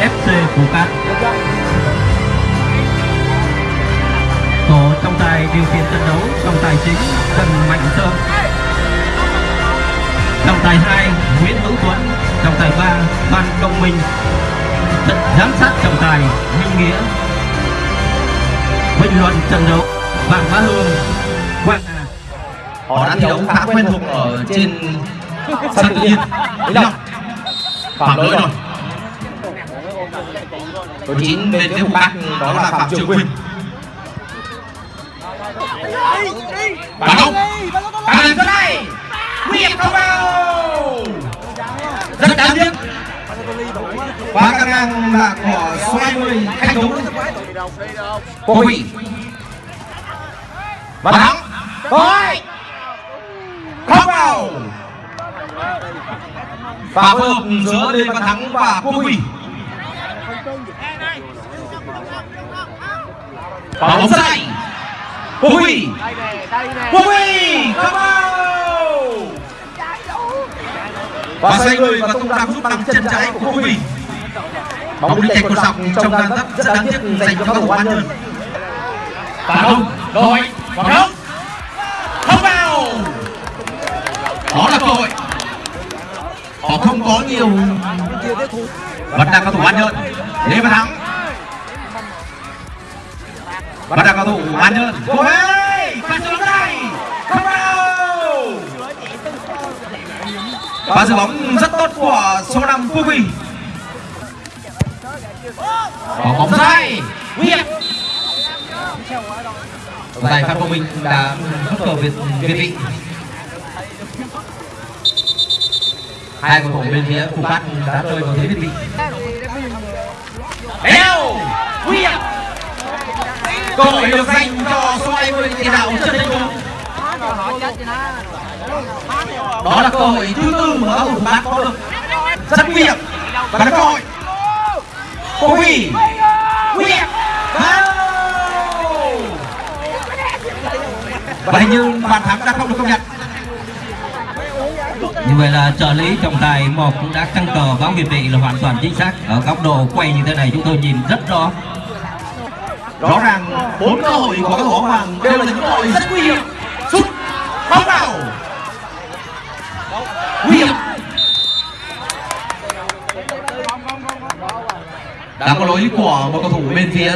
FC Phú Cát. Tổ trọng tài điều khiển trận đấu trọng tài chính Trần Mạnh Sơn. Trọng tài 2 Nguyễn Hữu Tuấn trọng tài 3 Phan Công Minh. Trận giám sát trọng tài Minh Nghĩa. Bình luận trận đấu Vàng Bá Hương Quang Hà. Họ đã thi đấu khá quen thuộc ở trên sân tự nhiên. đấy là phạm lỗi rồi số 9 bên phía bắc đó là phạm trường quỳnh. Bắn không? Bắn lên đây hiểm không vào. Rất đáng tiếc. Quá căn ngang là của số 20 thanh tú cô hủy và thắng thôi không vào. Và phối hợp giữa Lê Văn Thắng và Quốc Huy và bóng sai Huy. Huy. Không vào và xoay người và tung ra giúp bằng chân trái của Huy. Bóng đi chạy cột dọc trong đang rất rất đáng tiếc dành cho các thủ ban nhân và không cơ hội và không không vào. Đó là cơ hội. Họ không có nhiều vẫn đang cao thủ ăn nhơn lê văn thắng. Vẫn đang cao thủ ăn nhơn ôi pha xuống đây không vào và giữ bóng rất tốt của số năm Quốc Huy. Có bóng dài nguy hiểm tài phan công minh đã bất ngờ việt việt vị hai cầu thủ bên phía phục phát đã rơi vào thế việt vị đeo nguy hiểm! Cơ hội được dành cho số 20 tiền đạo trần thanh tú đó là cơ hội thứ tư mà cầu thủ phát có được. Rất nguy hiểm. Và là cơ hội. Cô Huy. Huy Và hình như bàn thắng đã không được công nhận như vậy là trợ lý trọng tài một cũng đã căng cờ bóng việt vị là hoàn toàn chính xác. Ở góc độ quay như thế này chúng tôi nhìn rất rõ. Rõ ràng bốn cơ hội của các hổ bóng đều là những cơ hội rất nguy hiểm. Sút bóng vào. Nguy hiểm. Đã có lỗi của một cầu thủ bên phía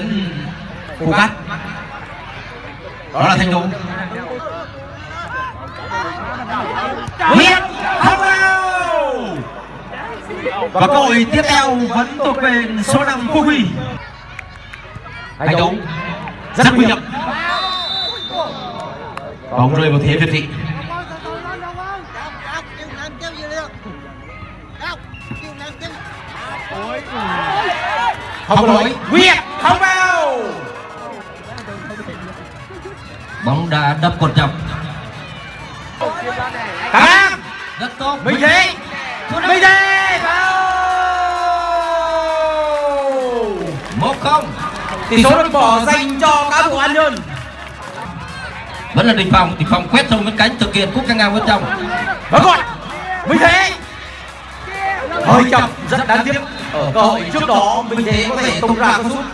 phù cát. Đó là thanh tú. Nguyễn và cơ hội tiếp theo vẫn thuộc về số 5 Quốc Huy. Thanh tú rất nguy hiểm. bóng rơi vào thế việt vị không lỗi. Nguyệt không vào. Bóng đã đập cột dọc Nam rất tốt. Minh Thế. Minh Thế một không. Tỷ số được bỏ dành cho các thủ an nhơn vẫn là đình phòng đình phòng quét thông bên cánh thực hiện cúp căng ngang bên trong và còn Minh Thế. Hơi chậm rất đáng tiếc. ở cơ hội trước đó Minh Thế có thể tung ra cú sút.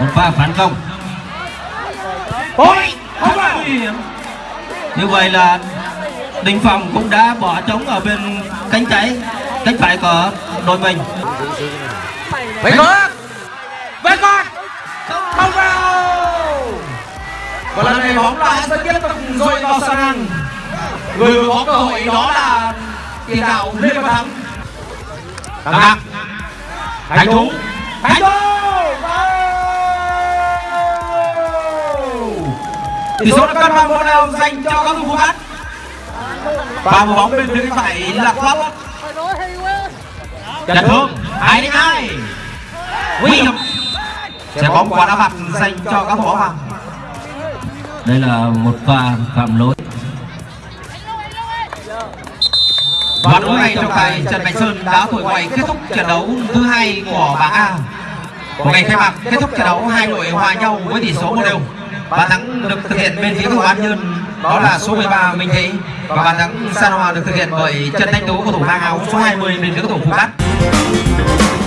một pha phản công. Ôi, không vào như vậy là đình phòng cũng đã bỏ trống ở bên cánh trái cánh phải của đội mình Vậy con! Vậy con! Không. Vào Và lần này bóng lại sẽ tiếp tục rơi vào sân ăn Người vừa có cơ hội đó là tiền đạo Lê Văn Thắng. Thắng Thắng Thành Tú Thành Tú Tỷ số đã cân bằng một đều dành cho các thủ phát Và một bóng bên phía phải là Pháp Trần Thương hai đến hai. Nguy hiểm Sẽ bóng quả đá phạt dành cho các bóng vàng đây là một pha phạm lỗi. Và lúc này trọng tài Trần Mạnh Sơn đã thổi quay kết thúc trận đấu thứ hai của bảng A. Của ngày khai mạc kết thúc trận đấu hai đội hòa nhau với tỷ số một đều. Bàn thắng được thực hiện bên phía thủ an nhơn đó là số 13 Minh Thế. Và bàn thắng san hòa được thực hiện bởi Trần Thanh Tú cầu thủ hàng áo số 20 bên phía cầu thủ Phú Cát Thank you.